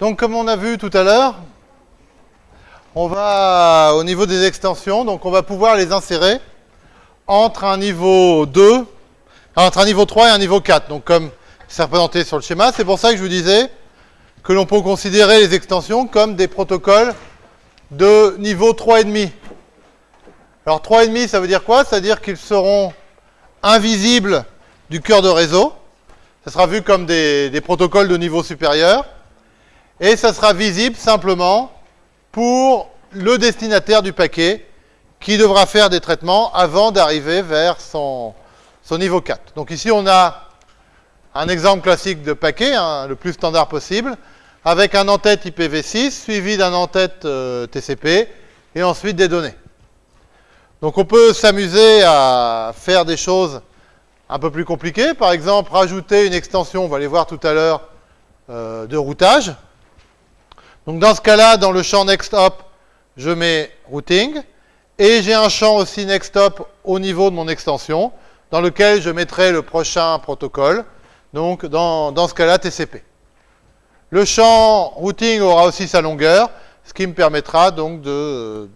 Donc comme on a vu tout à l'heure, on va au niveau des extensions, donc on va pouvoir les insérer entre un niveau 2, entre un niveau 3 et un niveau 4. Donc comme c'est représenté sur le schéma, c'est pour ça que je vous disais que l'on peut considérer les extensions comme des protocoles de niveau 3,5. Alors 3,5, ça veut dire quoi? Ça veut dire qu'ils seront invisibles du cœur de réseau. Ça sera vu comme des, des protocoles de niveau supérieur et ça sera visible simplement pour le destinataire du paquet qui devra faire des traitements avant d'arriver vers son, son, niveau 4. Donc ici, on a un exemple classique de paquet, hein, le plus standard possible, avec un en-tête IPv6 suivi d'un en-tête euh, TCP et ensuite des données. Donc on peut s'amuser à faire des choses un peu plus compliquées. Par exemple, rajouter une extension, on va les voir tout à l'heure, euh, de routage. Donc dans ce cas-là, dans le champ NextHop, je mets routing, et j'ai un champ aussi NextHop au niveau de mon extension, dans lequel je mettrai le prochain protocole, donc dans, ce cas-là TCP. Le champ routing aura aussi sa longueur, ce qui me permettra donc de,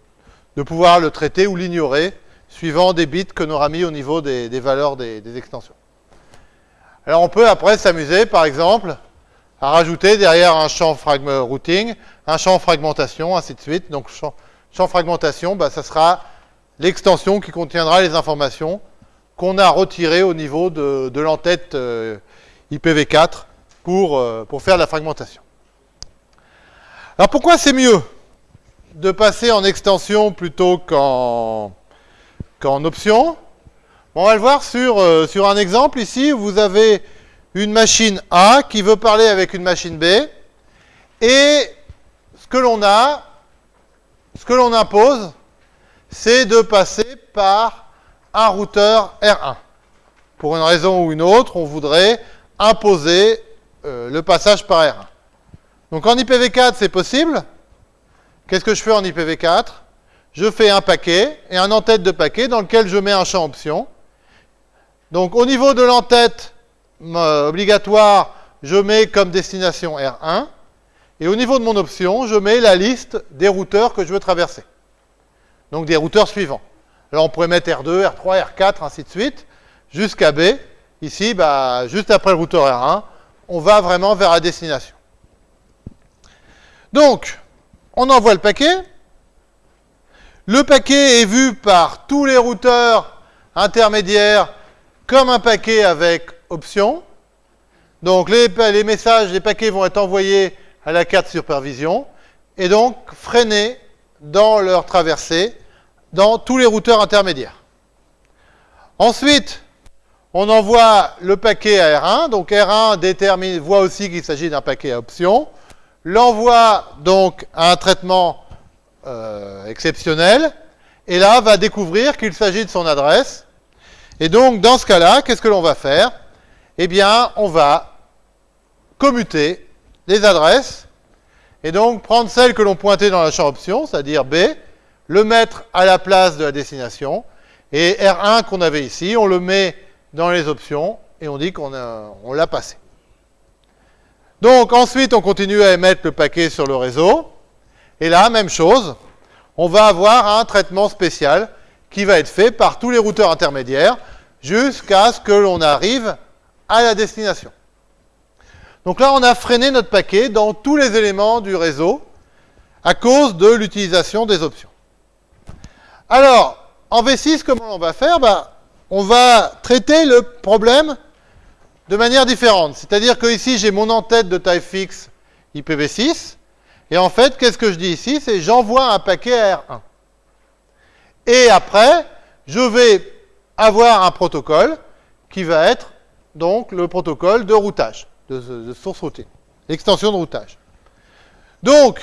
pouvoir le traiter ou l'ignorer, suivant des bits que l'on aura mis au niveau des, valeurs des, des extensions. Alors on peut après s'amuser, par exemple, à rajouter derrière un champ routing, un champ fragmentation, ainsi de suite. Donc, champ, fragmentation, bah, ça sera l'extension qui contiendra les informations qu'on a retirées au niveau de, l'entête euh, IPv4 pour, euh, pour faire la fragmentation. Alors, pourquoi c'est mieux de passer en extension plutôt qu'en option? On va le voir sur, euh, sur un exemple ici. Vous avez une machine A qui veut parler avec une machine B, et que l'on a, ce que l'on impose, c'est de passer par un routeur R1. Pour une raison ou une autre, on voudrait imposer euh, le passage par R1. Donc en IPv4, c'est possible. Qu'est-ce que je fais en IPv4 Je fais un paquet et un en-tête de paquet dans lequel je mets un champ option. Donc au niveau de l'entête, obligatoire, je mets comme destination R1. Et au niveau de mon option, je mets la liste des routeurs que je veux traverser. Donc des routeurs suivants. Alors on pourrait mettre R2, R3, R4, ainsi de suite, jusqu'à B. Ici, bah, juste après le routeur R1, on va vraiment vers la destination. Donc, on envoie le paquet. Le paquet est vu par tous les routeurs intermédiaires comme un paquet avec option. Donc les, les, messages, les paquets vont être envoyés à la carte supervision et donc freinés dans leur traversée dans tous les routeurs intermédiaires. Ensuite, on envoie le paquet à R1. Donc R1 détermine, voit aussi qu'il s'agit d'un paquet à option. L'envoie donc à un traitement euh, exceptionnel. Et là, va découvrir qu'il s'agit de son adresse. Et donc, dans ce cas-là, qu'est-ce que l'on va faire? Eh bien, on va commuter les adresses et donc prendre celle que l'on pointait dans la champ option, c'est-à-dire B, le mettre à la place de la destination, et R1 qu'on avait ici, on le met dans les options, et on dit qu'on on l'a passé. Donc ensuite, on continue à émettre le paquet sur le réseau, et là, même chose, on va avoir un traitement spécial qui va être fait par tous les routeurs intermédiaires jusqu'à ce que l'on arrive à la destination. Donc là, on a freiné notre paquet dans tous les éléments du réseau à cause de l'utilisation des options. Alors, en V6, comment on va faire? Ben, On va traiter le problème de manière différente. C'est-à-dire que ici, j'ai mon en-tête de taille fixe IPv6. Et en fait, qu'est-ce que je dis ici? C'est j'envoie un paquet à R1. Et après, je vais avoir un protocole qui va être donc le protocole de routage, de, source routing, l'extension de routage. Donc,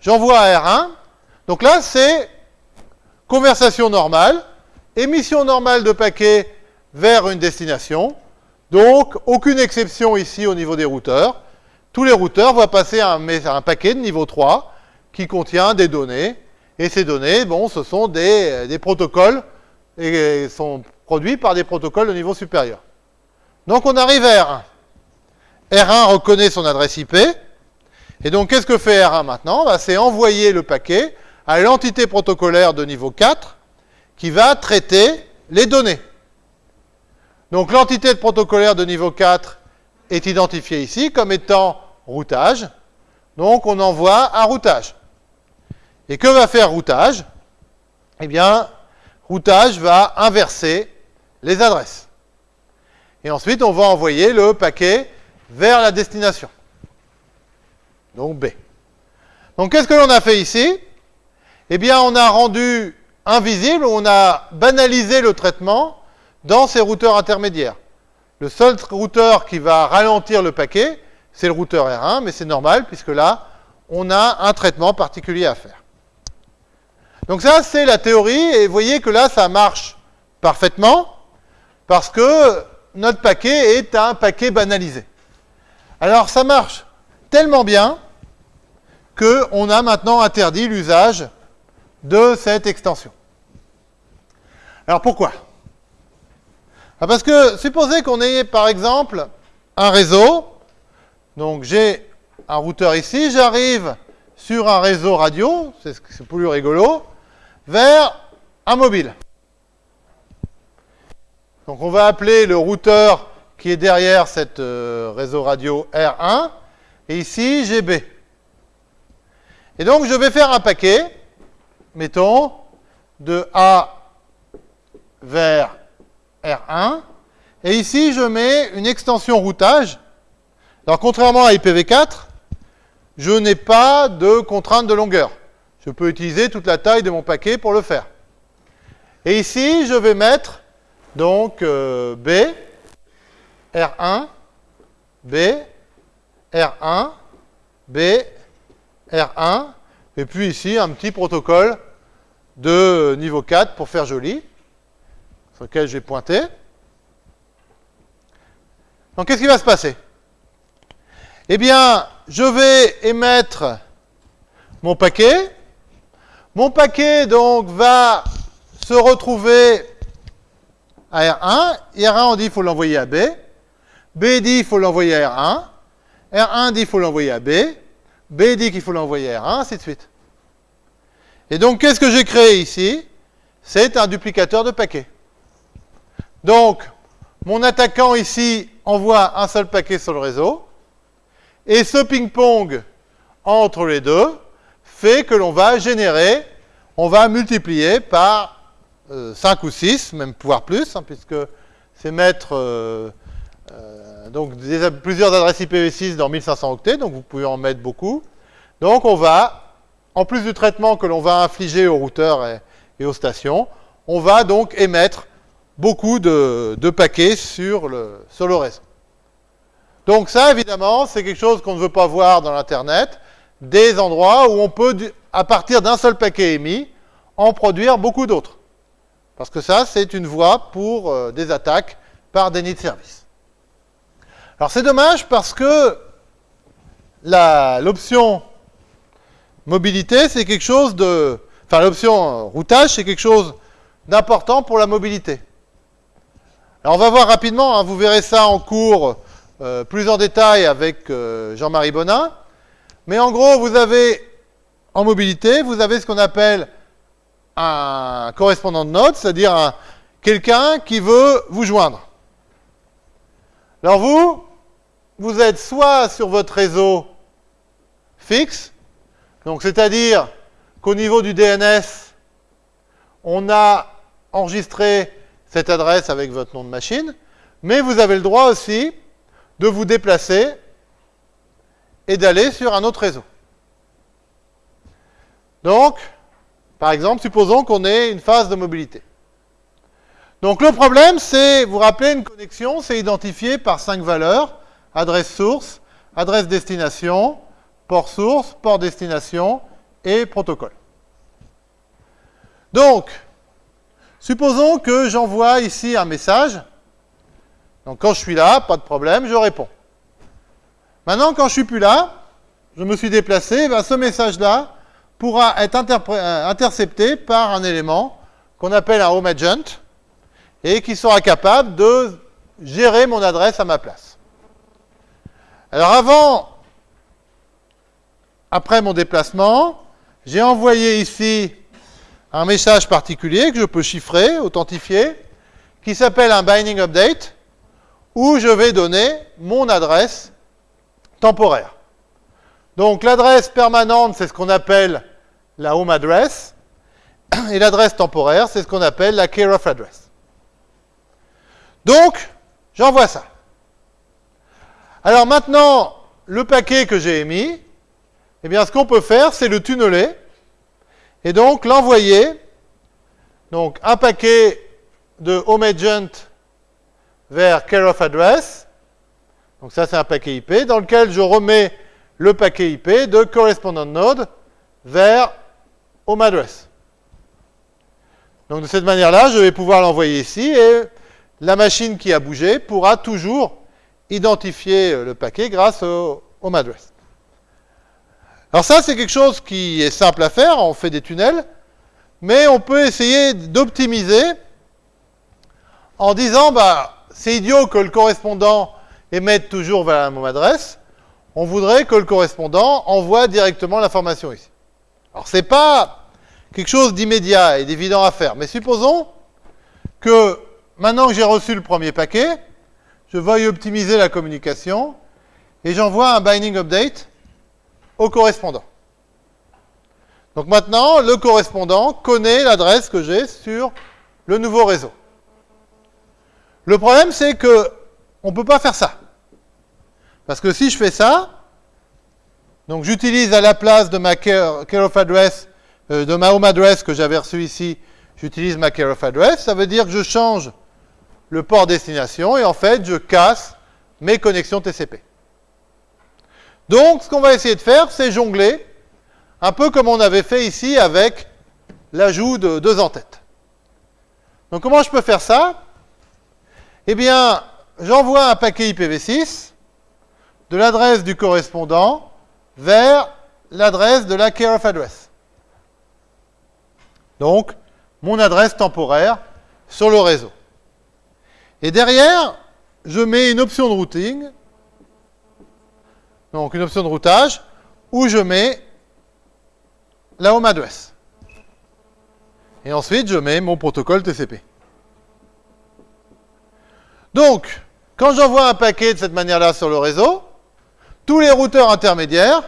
j'envoie à R1. Donc là, c'est conversation normale, émission normale de paquets vers une destination. Donc, aucune exception ici au niveau des routeurs. Tous les routeurs vont passer un, un paquet de niveau 3 qui contient des données. Et ces données, bon, ce sont des, des protocoles et sont produits par des protocoles de niveau supérieur. Donc on arrive à R1. R1 reconnaît son adresse IP, Et donc, qu'est-ce que fait R1 maintenant bah, C'est envoyer le paquet à l'entité protocolaire de niveau 4 qui va traiter les données. Donc, l'entité protocolaire de niveau 4 est identifiée ici comme étant routage. Donc, on envoie un routage. Et que va faire routage? Eh bien, routage va inverser les adresses. Et ensuite, on va envoyer le paquet vers la destination. Donc B. Donc qu'est-ce que l'on a fait ici? Eh bien, on a rendu invisible, on a banalisé le traitement dans ces routeurs intermédiaires. Le seul routeur qui va ralentir le paquet, c'est le routeur R1, mais c'est normal, puisque là, on a un traitement particulier à faire. Donc ça, c'est la théorie, et vous voyez que là, ça marche parfaitement, parce que notre paquet est un paquet banalisé. Alors ça marche tellement bien qu'on a maintenant interdit l'usage de cette extension. Alors pourquoi? Ah, Parce que supposez qu'on ait par exemple un réseau, donc j'ai un routeur ici, j'arrive sur un réseau radio, c'est plus rigolo, vers un mobile. Donc on va appeler le routeur qui est derrière cette euh, réseau radio R1, et ici j'ai B. Et donc je vais faire un paquet, mettons, de A vers R1, et ici je mets une extension routage. Alors contrairement à IPv4, je n'ai pas de contrainte de longueur. Je peux utiliser toute la taille de mon paquet pour le faire. Et ici, je vais mettre donc euh, B, R1, B, R1, B, R1, et puis ici un petit protocole de niveau 4 pour faire joli, sur lequel j'ai pointé. Donc qu'est-ce qui va se passer? Eh bien, je vais émettre mon paquet. Mon paquet donc va se retrouver à R1. R1, on dit qu'il faut l'envoyer à B. B dit qu'il faut l'envoyer à R1. R1 dit qu'il faut l'envoyer à B. B dit qu'il faut l'envoyer à R1, ainsi de suite. Et donc, qu'est-ce que j'ai créé ici? C'est un duplicateur de paquets. Donc, mon attaquant ici envoie un seul paquet sur le réseau. Et ce ping-pong entre les deux fait que l'on va générer, on va multiplier par 5 euh, ou 6, même pouvoir plus, hein, puisque c'est mettre euh, euh, donc plusieurs adresses IPv6 dans 1500 octets, donc vous pouvez en mettre beaucoup. Donc on va, en plus du traitement que l'on va infliger aux routeurs et, aux stations, on va donc émettre beaucoup de, paquets sur le, sur le réseau. Donc ça, évidemment, c'est quelque chose qu'on ne veut pas voir dans l'Internet, des endroits où on peut, à partir d'un seul paquet émis, en produire beaucoup d'autres. Parce que ça, c'est une voie pour euh, des attaques par déni de service. Alors c'est dommage parce que l'option mobilité, c'est quelque chose de... Enfin, l'option routage, c'est quelque chose d'important pour la mobilité. Alors on va voir rapidement, hein, vous verrez ça en cours euh, plus en détail avec euh, Jean-Marie Bonin. Mais en gros, vous avez en mobilité, vous avez ce qu'on appelle un correspondant de node, c'est-à-dire quelqu'un qui veut vous joindre. Alors vous, vous êtes soit sur votre réseau fixe, donc c'est-à-dire qu'au niveau du DNS, on a enregistré cette adresse avec votre nom de machine, mais vous avez le droit aussi de vous déplacer et d'aller sur un autre réseau. Donc, par exemple, supposons qu'on ait une phase de mobilité. Donc le problème, c'est, vous rappelez, une connexion, c'est identifié par cinq valeurs, adresse source, adresse destination, port source, port destination et protocole. Donc, supposons que j'envoie ici un message. Donc quand je suis là, pas de problème, je réponds. Maintenant, quand je suis plus là, je me suis déplacé, ben, ce message-là, pourra être euh, intercepté par un élément qu'on appelle un home agent et qui sera capable de gérer mon adresse à ma place. Alors avant après mon déplacement, j'ai envoyé ici un message particulier que je peux chiffrer, authentifier, qui s'appelle un binding update, où je vais donner mon adresse temporaire. Donc l'adresse permanente, c'est ce qu'on appelle la home address, et l'adresse temporaire, c'est ce qu'on appelle la care of address. Donc, j'envoie ça. Alors maintenant, le paquet que j'ai émis, eh bien, ce qu'on peut faire, c'est le tunneler, et donc l'envoyer, donc un paquet de home agent vers care of address, donc ça c'est un paquet IP, dans lequel je remets le paquet IP de correspondent node vers home address. Donc de cette manière-là, je vais pouvoir l'envoyer ici et la machine qui a bougé pourra toujours identifier le paquet grâce au home address. Alors ça, c'est quelque chose qui est simple à faire, on fait des tunnels, mais on peut essayer d'optimiser en disant, bah, c'est idiot que le correspondant émette toujours vers la même adresse, on voudrait que le correspondant envoie directement l'information ici. Alors c'est pas quelque chose d'immédiat et d'évident à faire, mais supposons que maintenant que j'ai reçu le premier paquet, je veuille optimiser la communication et j'envoie un binding update au correspondant. Donc maintenant, le correspondant connaît l'adresse que j'ai sur le nouveau réseau. Le problème, c'est que on ne peut pas faire ça. Parce que si je fais ça, donc j'utilise à la place de ma care, address, euh, de ma home address que j'avais reçu ici, j'utilise ma care of address, ça veut dire que je change le port destination et en fait, je casse mes connexions TCP. Donc, ce qu'on va essayer de faire, c'est jongler, un peu comme on avait fait ici avec l'ajout de deux en-têtes. Donc, comment je peux faire ça? Eh bien, j'envoie un paquet IPv6 de l'adresse du correspondant vers l'adresse de la care of address. Donc, mon adresse temporaire sur le réseau. Et derrière, je mets une option de routing donc une option de routage, où je mets la home address. Et ensuite, je mets mon protocole TCP. Donc, quand j'envoie un paquet de cette manière-là sur le réseau, tous les routeurs intermédiaires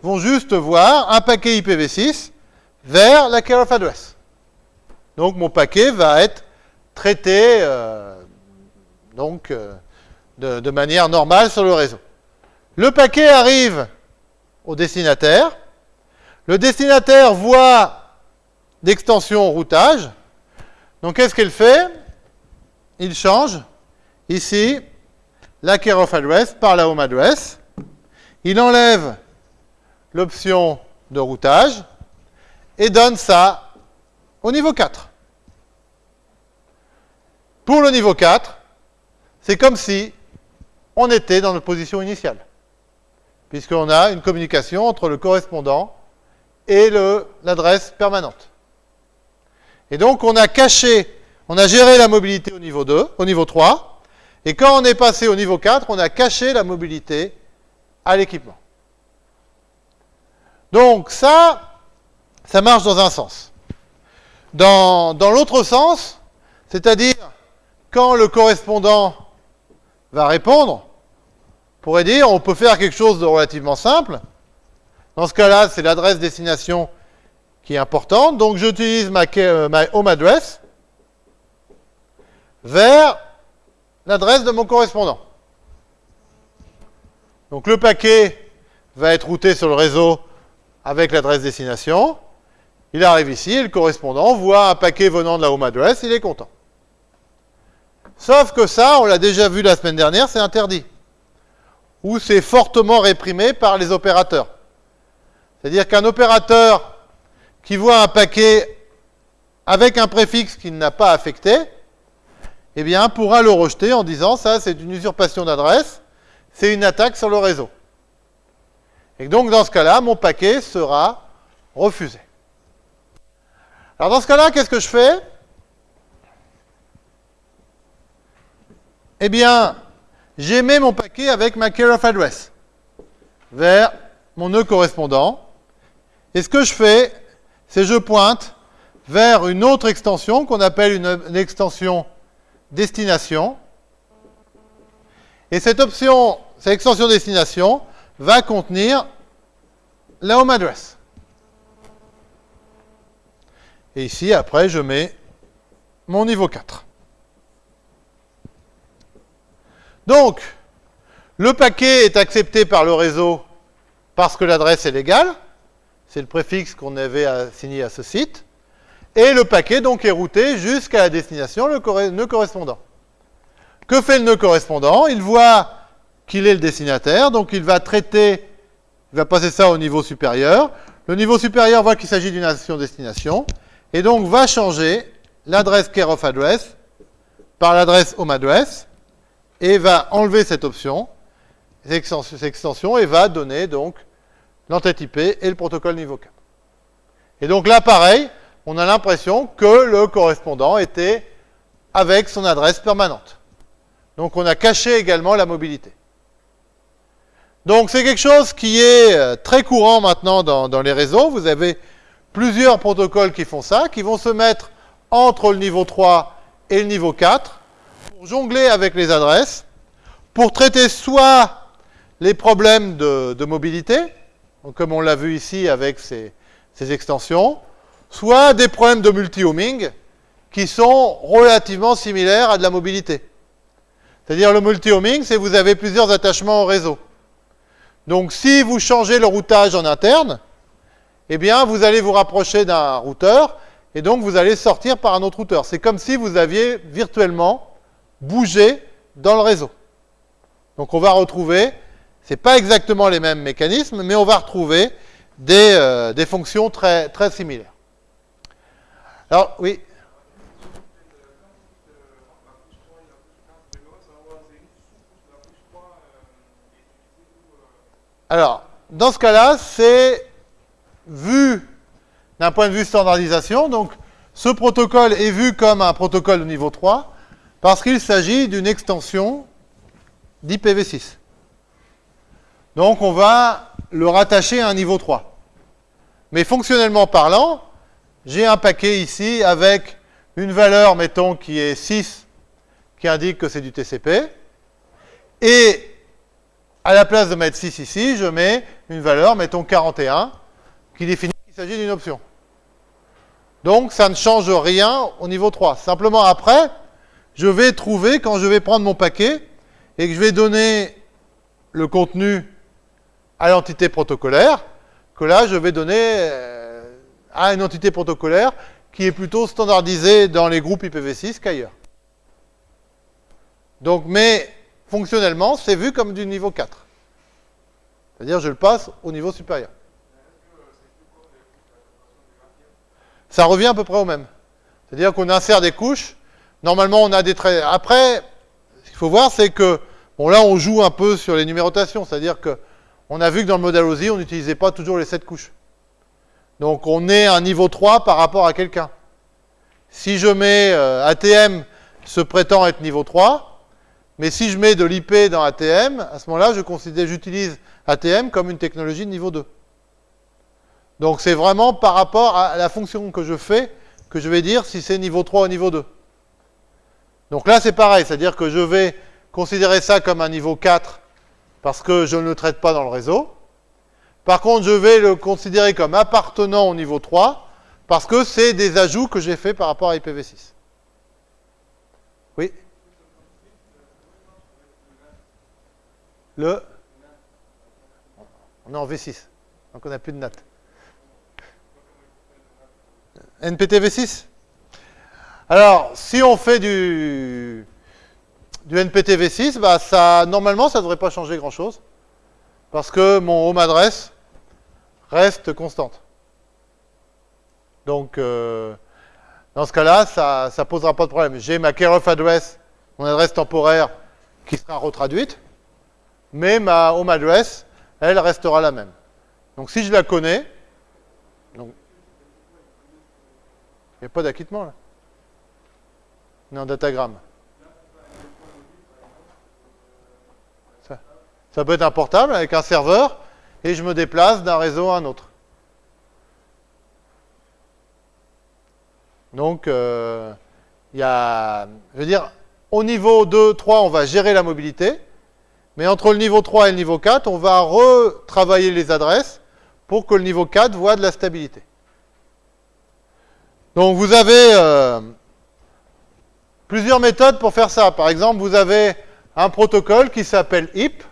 vont juste voir un paquet IPv6 vers la care of address. Donc, mon paquet va être traité euh, donc, euh, de manière normale sur le réseau. Le paquet arrive au destinataire. Le destinataire voit l'extension routage. Donc, qu'est-ce qu'il fait? Il change ici la care of address par la home address. Il enlève l'option de routage et donne ça au niveau 4. Pour le niveau 4, c'est comme si on était dans notre position initiale puisqu'on a une communication entre le correspondant et l'adresse permanente. Et donc, on a caché, on a géré la mobilité au niveau 2, au niveau 3, et quand on est passé au niveau 4, on a caché la mobilité à l'équipement. Donc, ça, ça marche dans un sens. Dans, dans l'autre sens, c'est-à-dire quand le correspondant va répondre, pourrait dire, on peut faire quelque chose de relativement simple. Dans ce cas-là, c'est l'adresse destination qui est importante. Donc, j'utilise ma, euh, home address vers l'adresse de mon correspondant. Donc, le paquet va être routé sur le réseau avec l'adresse destination. Il arrive ici et le correspondant voit un paquet venant de la home address, il est content. Sauf que ça, on l'a déjà vu la semaine dernière, c'est interdit où c'est fortement réprimé par les opérateurs. C'est-à-dire qu'un opérateur qui voit un paquet avec un préfixe qu'il n'a pas affecté, eh bien, pourra le rejeter en disant ça, c'est une usurpation d'adresse, c'est une attaque sur le réseau. Et donc, dans ce cas-là, mon paquet sera refusé. Alors, dans ce cas-là, qu'est-ce que je fais? Eh bien, j'émets mon paquet avec ma care of address vers mon nœud correspondant. Et ce que je fais, c'est je pointe vers une autre extension qu'on appelle une, une, extension destination. Et cette option, cette extension destination, va contenir la home address. Et ici, après, je mets mon niveau 4. Donc, le paquet est accepté par le réseau parce que l'adresse est légale. C'est le préfixe qu'on avait assigné à ce site. Et le paquet, donc, est routé jusqu'à la destination, le nœud correspondant. Que fait le nœud correspondant? Il voit qu'il est le destinataire, donc il va traiter, il va passer ça au niveau supérieur. Le niveau supérieur voit qu'il s'agit d'une action-destination, et donc va changer l'adresse care of address par l'adresse home address, et va enlever cette option, cette extension, et va donner donc l'entête IP et le protocole niveau 4. Et donc là, pareil, on a l'impression que le correspondant était avec son adresse permanente. Donc on a caché également la mobilité. Donc c'est quelque chose qui est euh, très courant maintenant dans, les réseaux. Vous avez plusieurs protocoles qui font ça, qui vont se mettre entre le niveau 3 et le niveau 4 pour jongler avec les adresses, pour traiter soit les problèmes de, mobilité, comme on l'a vu ici avec ces, ces, extensions, soit des problèmes de multi-homing qui sont relativement similaires à de la mobilité. C'est-à-dire le multi-homing, c'est vous avez plusieurs attachements au réseau. Donc si vous changez le routage en interne, eh bien vous allez vous rapprocher d'un routeur et donc vous allez sortir par un autre routeur. C'est comme si vous aviez virtuellement bougé dans le réseau. Donc on va retrouver, ce n'est pas exactement les mêmes mécanismes, mais on va retrouver des, euh, des fonctions très, très similaires. Alors oui Alors, dans ce cas-là, c'est vu d'un point de vue standardisation. Donc, ce protocole est vu comme un protocole de niveau 3 parce qu'il s'agit d'une extension d'IPv6. Donc, on va le rattacher à un niveau 3. Mais fonctionnellement parlant, j'ai un paquet ici avec une valeur, mettons, qui est 6, qui indique que c'est du TCP, et à la place de mettre 6 ici, je mets une valeur, mettons 41, qui définit qu'il s'agit d'une option. Donc, ça ne change rien au niveau 3. Simplement, après, je vais trouver, quand je vais prendre mon paquet, et que je vais donner le contenu à l'entité protocolaire, que là, je vais donner euh, à une entité protocolaire qui est plutôt standardisée dans les groupes IPv6 qu'ailleurs. Donc, mais fonctionnellement, c'est vu comme du niveau 4. C'est-à-dire, je le passe au niveau supérieur. Ça revient à peu près au même. C'est-à-dire qu'on insère des couches. Normalement, on a des traits. Après, ce qu'il faut voir, c'est que, bon, là, on joue un peu sur les numérotations. C'est-à-dire que, on a vu que dans le modèle OSI, on n'utilisait pas toujours les 7 couches. Donc, on est à un niveau 3 par rapport à quelqu'un. Si je mets euh, ATM se prétend être niveau 3, mais si je mets de l'IP dans ATM, à ce moment-là, je considère, j'utilise ATM comme une technologie de niveau 2. Donc c'est vraiment par rapport à la fonction que je fais que je vais dire si c'est niveau 3 ou niveau 2. Donc là, c'est pareil, c'est-à-dire que je vais considérer ça comme un niveau 4 parce que je ne le traite pas dans le réseau. Par contre, je vais le considérer comme appartenant au niveau 3 parce que c'est des ajouts que j'ai faits par rapport à IPv6. Oui? Le... On est en V6, donc on n'a plus de NAT. NPT V6 Alors, si on fait du, du NPT V6, bah ça, normalement, ça ne devrait pas changer grand-chose, parce que mon home adresse reste constante. Donc, euh, dans ce cas-là, ça ne posera pas de problème. J'ai ma care of address, mon adresse temporaire, qui sera retraduite mais ma home address, elle restera la même. Donc si je la connais, il n'y a pas d'acquittement là. On en datagramme. Ça, ça peut être un portable avec un serveur, et je me déplace d'un réseau à un autre. Donc, euh, il y a, je veux dire, au niveau 2, 3, on va gérer la mobilité, mais entre le niveau 3 et le niveau 4, on va retravailler les adresses pour que le niveau 4 voit de la stabilité. Donc vous avez euh, plusieurs méthodes pour faire ça. Par exemple, vous avez un protocole qui s'appelle HIP,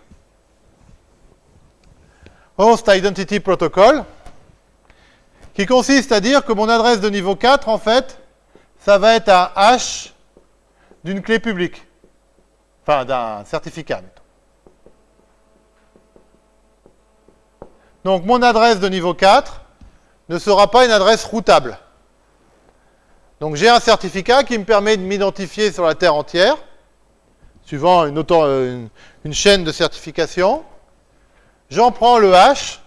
Host Identity Protocol, qui consiste à dire que mon adresse de niveau 4, en fait, ça va être un hash d'une clé publique. Enfin, d'un certificat. Donc, mon adresse de niveau 4 ne sera pas une adresse routable. Donc, j'ai un certificat qui me permet de m'identifier sur la Terre entière, suivant une, euh, chaîne de certification. J'en prends le hash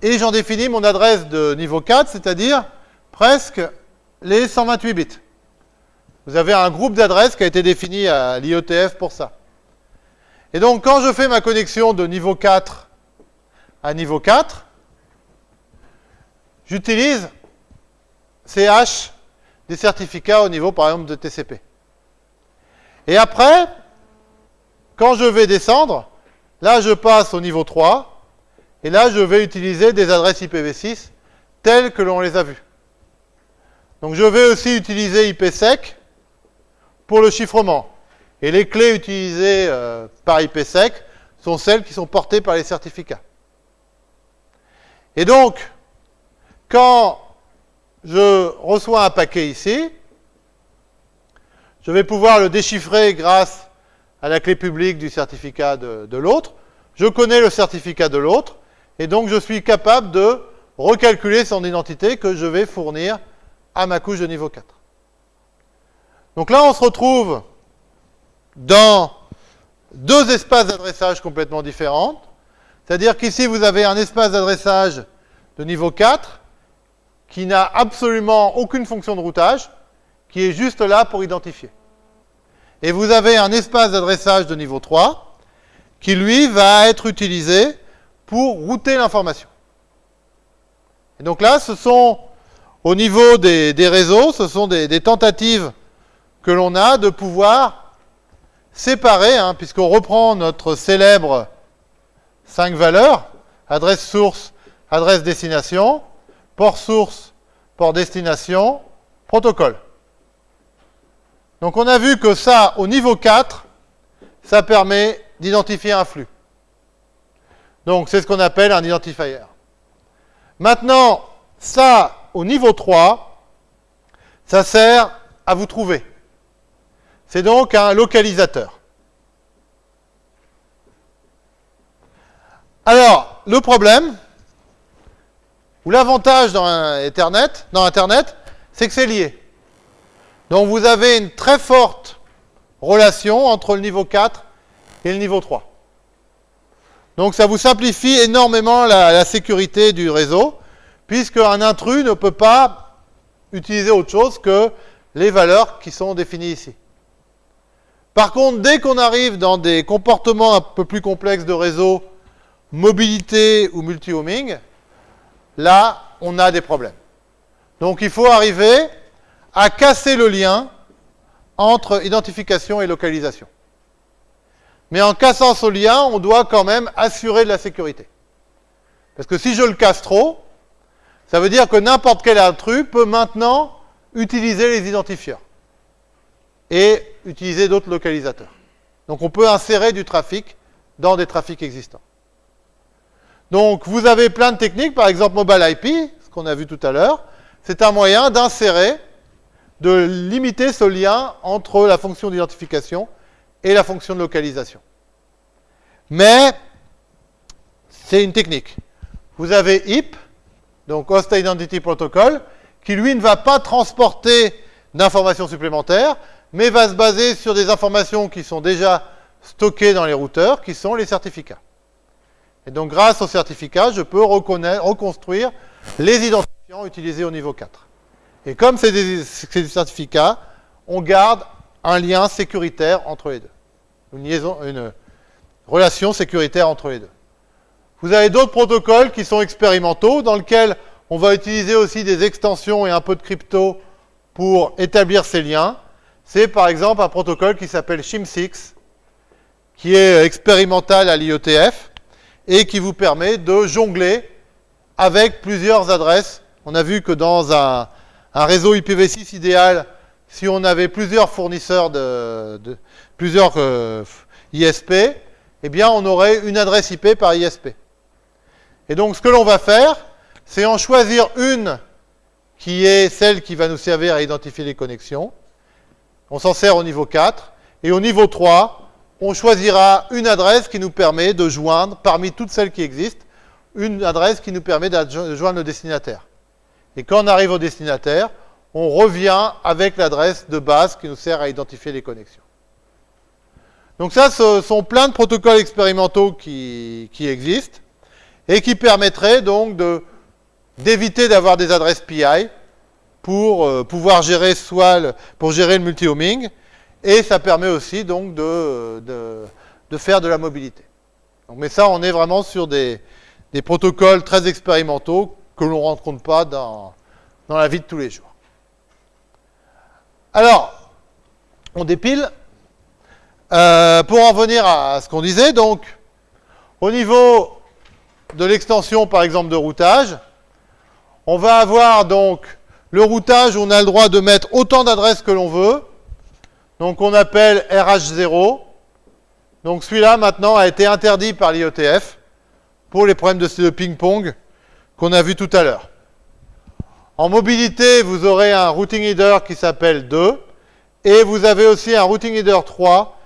et j'en définis mon adresse de niveau 4, c'est-à-dire presque les 128 bits. Vous avez un groupe d'adresses qui a été défini à l'IETF pour ça. Et donc, quand je fais ma connexion de niveau 4 à niveau 4, j'utilise ces hash des certificats au niveau, par exemple, de TCP. Et après, quand je vais descendre, là, je passe au niveau 3, et là, je vais utiliser des adresses IPv6 telles que l'on les a vues. Donc, je vais aussi utiliser IPsec pour le chiffrement. Et les clés utilisées euh, par IPsec sont celles qui sont portées par les certificats. Et donc, quand je reçois un paquet ici, je vais pouvoir le déchiffrer grâce à la clé publique du certificat de, l'autre. Je connais le certificat de l'autre, et donc je suis capable de recalculer son identité que je vais fournir à ma couche de niveau 4. Donc là, on se retrouve dans deux espaces d'adressage complètement différents. C'est-à-dire qu'ici, vous avez un espace d'adressage de niveau 4 qui n'a absolument aucune fonction de routage, qui est juste là pour identifier. Et vous avez un espace d'adressage de niveau 3 qui, lui, va être utilisé pour router l'information. Et donc là, ce sont, au niveau des, réseaux, ce sont des tentatives que l'on a de pouvoir séparer, hein, puisqu'on reprend notre célèbre 5 valeurs, adresse source, adresse destination, port source, port destination, protocole. Donc on a vu que ça, au niveau 4, ça permet d'identifier un flux. Donc c'est ce qu'on appelle un identifier. Maintenant, ça, au niveau 3, ça sert à vous trouver. C'est donc un localisateur. Alors, le problème, ou l'avantage dans Internet, c'est que c'est lié. Donc vous avez une très forte relation entre le niveau 4 et le niveau 3. Donc ça vous simplifie énormément la, la sécurité du réseau, puisque un intrus ne peut pas utiliser autre chose que les valeurs qui sont définies ici. Par contre, dès qu'on arrive dans des comportements un peu plus complexes de réseau, mobilité ou multi-homing, là, on a des problèmes. Donc il faut arriver à casser le lien entre identification et localisation. Mais en cassant ce lien, on doit quand même assurer de la sécurité. Parce que si je le casse trop, ça veut dire que n'importe quel intrus peut maintenant utiliser les identifieurs et utiliser d'autres localisateurs. Donc on peut insérer du trafic dans des trafics existants. Donc vous avez plein de techniques, par exemple Mobile IP, ce qu'on a vu tout à l'heure, c'est un moyen d'insérer, de limiter ce lien entre la fonction d'identification et la fonction de localisation. Mais c'est une technique. Vous avez HIP, donc Host Identity Protocol, qui lui ne va pas transporter d'informations supplémentaires, mais va se baser sur des informations qui sont déjà stockées dans les routeurs, qui sont les certificats. Et donc, grâce aux certificats, je peux reconstruire les identifiants utilisés au niveau 4. Et comme c'est des, certificats, on garde un lien sécuritaire entre les deux. Une, liaison, une relation sécuritaire entre les deux. Vous avez d'autres protocoles qui sont expérimentaux, dans lesquels on va utiliser aussi des extensions et un peu de crypto pour établir ces liens. C'est par exemple un protocole qui s'appelle SHIM6, qui est expérimental à l'IETF et qui vous permet de jongler avec plusieurs adresses. On a vu que dans un, réseau IPv6 idéal, si on avait plusieurs fournisseurs de, plusieurs euh, ISP, eh bien on aurait une adresse IP par ISP. Et donc ce que l'on va faire, c'est en choisir une qui est celle qui va nous servir à identifier les connexions. On s'en sert au niveau 4. Et au niveau 3, on choisira une adresse qui nous permet de joindre, parmi toutes celles qui existent, une adresse qui nous permet de joindre le destinataire. Et quand on arrive au destinataire, on revient avec l'adresse de base qui nous sert à identifier les connexions. Donc ça, ce sont plein de protocoles expérimentaux qui, existent et qui permettraient donc d'éviter d'avoir des adresses PI pour euh, pouvoir gérer soit pour gérer le multi-homing et ça permet aussi donc de, faire de la mobilité. mais ça, on est vraiment sur des, protocoles très expérimentaux que l'on ne rencontre pas dans, dans la vie de tous les jours. Alors, on dépile. Euh, pour en venir à ce qu'on disait, donc, au niveau de l'extension, par exemple, de routage, on va avoir donc le routage où on a le droit de mettre autant d'adresses que l'on veut. Donc, on appelle RH0. Donc, celui-là, maintenant, a été interdit par l'IETF pour les problèmes de ping-pong qu'on a vu tout à l'heure. En mobilité, vous aurez un routing header qui s'appelle 2, et vous avez aussi un routing header 3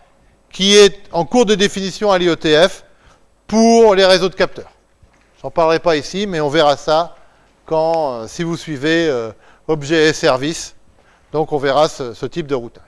qui est en cours de définition à l'IETF pour les réseaux de capteurs. Je n'en parlerai pas ici, mais on verra ça quand, euh, si vous suivez euh, objet et service. Donc on verra ce type de routage.